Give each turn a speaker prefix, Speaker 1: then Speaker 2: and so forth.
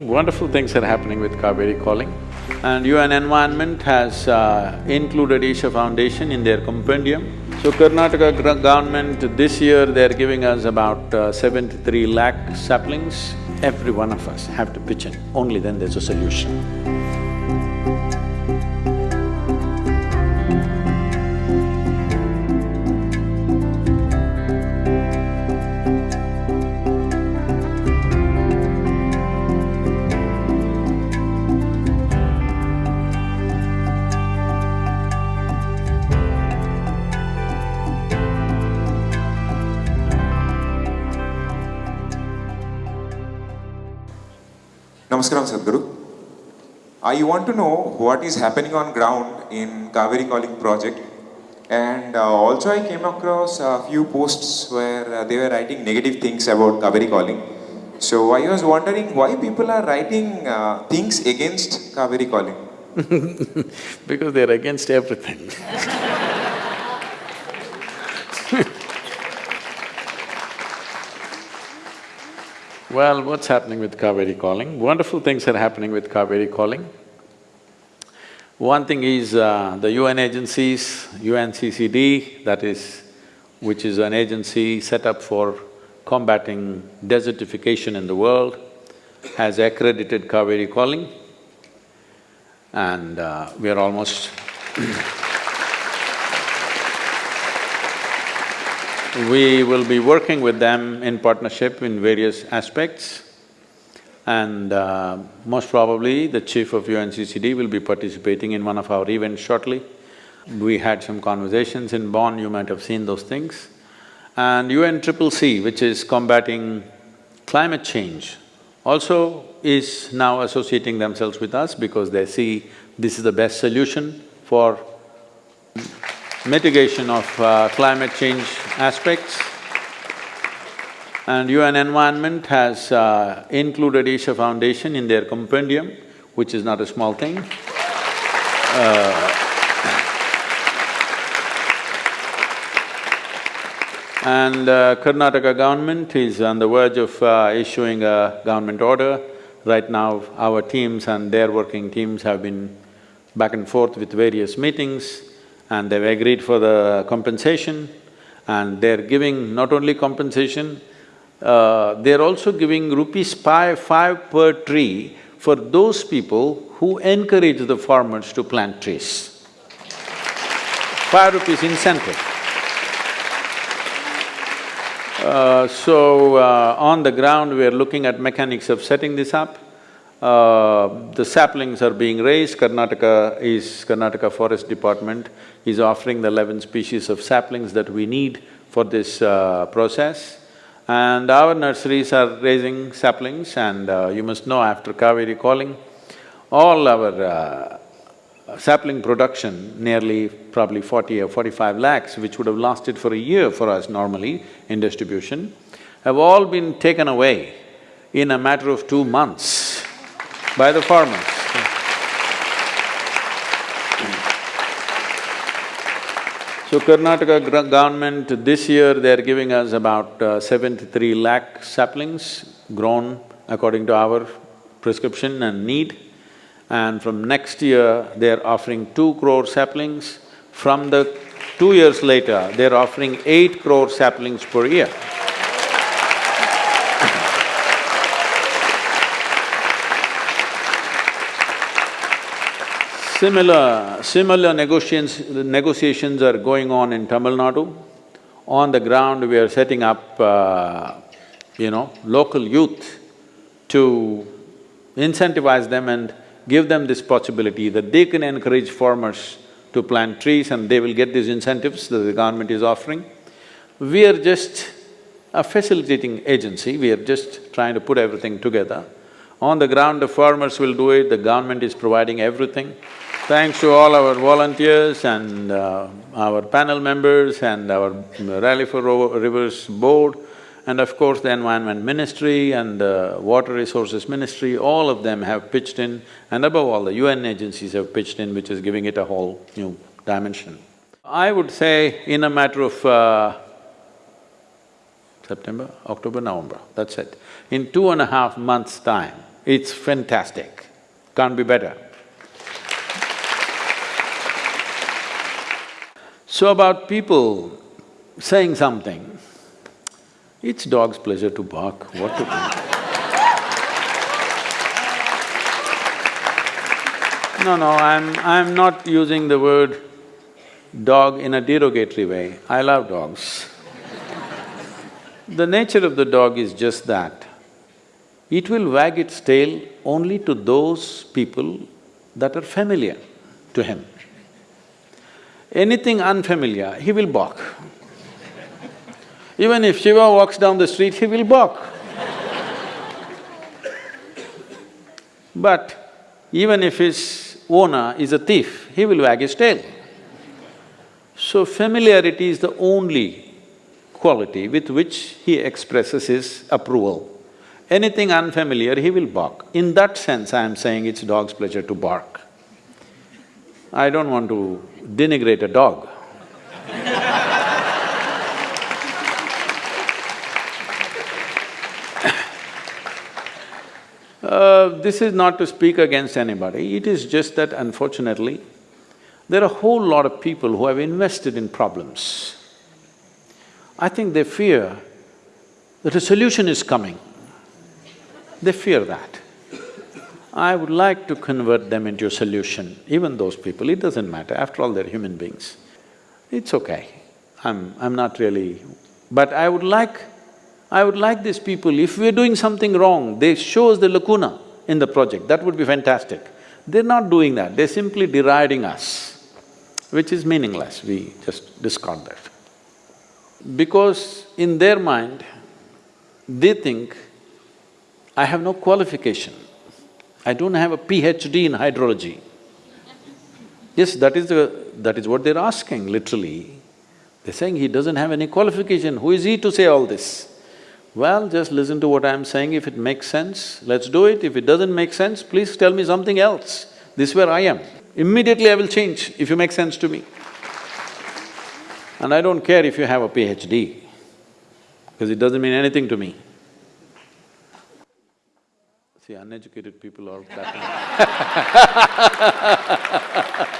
Speaker 1: Wonderful things are happening with Cauvery Calling and UN Environment has uh, included Isha Foundation in their compendium. So Karnataka government this year they're giving us about uh, seventy-three lakh saplings. Every one of us have to pitch in, only then there's a solution.
Speaker 2: Namaskaram Sadhguru. I want to know what is happening on ground in Cauvery Calling project and uh, also I came across a few posts where uh, they were writing negative things about Cauvery Calling. So I was wondering why people are writing uh, things against Cauvery Calling.
Speaker 1: because they're against everything. well, what's happening with Cauvery Calling? Wonderful things are happening with Cauvery Calling. One thing is uh, the UN agencies, UNCCD, that is, which is an agency set up for combating desertification in the world, has accredited Cauvery Calling and uh, we are almost We will be working with them in partnership in various aspects and uh, most probably the chief of UNCCD will be participating in one of our events shortly. We had some conversations in Bonn, you might have seen those things. And UNCCC, which is combating climate change, also is now associating themselves with us because they see this is the best solution for mitigation of uh, climate change aspects. And UN Environment has uh, included Isha Foundation in their compendium, which is not a small thing. Uh, and uh, Karnataka government is on the verge of uh, issuing a government order. Right now, our teams and their working teams have been back and forth with various meetings and they've agreed for the compensation and they're giving not only compensation, uh, they're also giving rupees five, five per tree for those people who encourage the farmers to plant trees. Five rupees incentive. Uh, so, uh, on the ground, we are looking at mechanics of setting this up. Uh, the saplings are being raised, Karnataka is… Karnataka Forest Department is offering the eleven species of saplings that we need for this uh, process. And our nurseries are raising saplings and uh, you must know after Cauvery calling, all our uh, sapling production, nearly probably forty or forty-five lakhs, which would have lasted for a year for us normally in distribution, have all been taken away in a matter of two months by the farmers. So Karnataka government this year they're giving us about uh, seventy-three lakh saplings grown according to our prescription and need. And from next year, they're offering two crore saplings. From the two years later, they're offering eight crore saplings per year. Similar… similar negotiations… negotiations are going on in Tamil Nadu. On the ground, we are setting up, uh, you know, local youth to incentivize them and give them this possibility that they can encourage farmers to plant trees and they will get these incentives that the government is offering. We are just a facilitating agency, we are just trying to put everything together. On the ground, the farmers will do it, the government is providing everything. Thanks to all our volunteers and uh, our panel members and our Rally for Rivers board, and of course the Environment Ministry and the Water Resources Ministry, all of them have pitched in, and above all, the UN agencies have pitched in, which is giving it a whole new dimension. I would say in a matter of uh, September, October, November, that's it. In two and a half months' time, It's fantastic, can't be better. So about people saying something, it's dog's pleasure to bark, what to do? No, no, I'm… I'm not using the word dog in a derogatory way. I love dogs. the nature of the dog is just that. It will wag its tail only to those people that are familiar to him. Anything unfamiliar, he will bark. Even if Shiva walks down the street, he will bark. But even if his owner is a thief, he will wag his tail. So familiarity is the only quality with which he expresses his approval. Anything unfamiliar, he will bark. In that sense, I am saying it's dog's pleasure to bark. I don't want to denigrate a dog. Uh, this is not to speak against anybody, it is just that unfortunately, there are a whole lot of people who have invested in problems. I think they fear that a solution is coming. They fear that. I would like to convert them into a solution, even those people, it doesn't matter, after all they're human beings. It's okay, I'm… I'm not really… But I would like I would like these people, if we're doing something wrong, they show us the lacuna in the project, that would be fantastic. They're not doing that, they're simply deriding us, which is meaningless, we just discard that. Because in their mind, they think, I have no qualification, I don't have a PhD in hydrology. Yes, that is the… that is what they're asking, literally. They're saying he doesn't have any qualification, who is he to say all this? Well, just listen to what I'm saying, if it makes sense, let's do it, if it doesn't make sense, please tell me something else. This is where I am. Immediately I will change if you make sense to me. And I don't care if you have a PhD, because it doesn't mean anything to me. See, uneducated people are clapping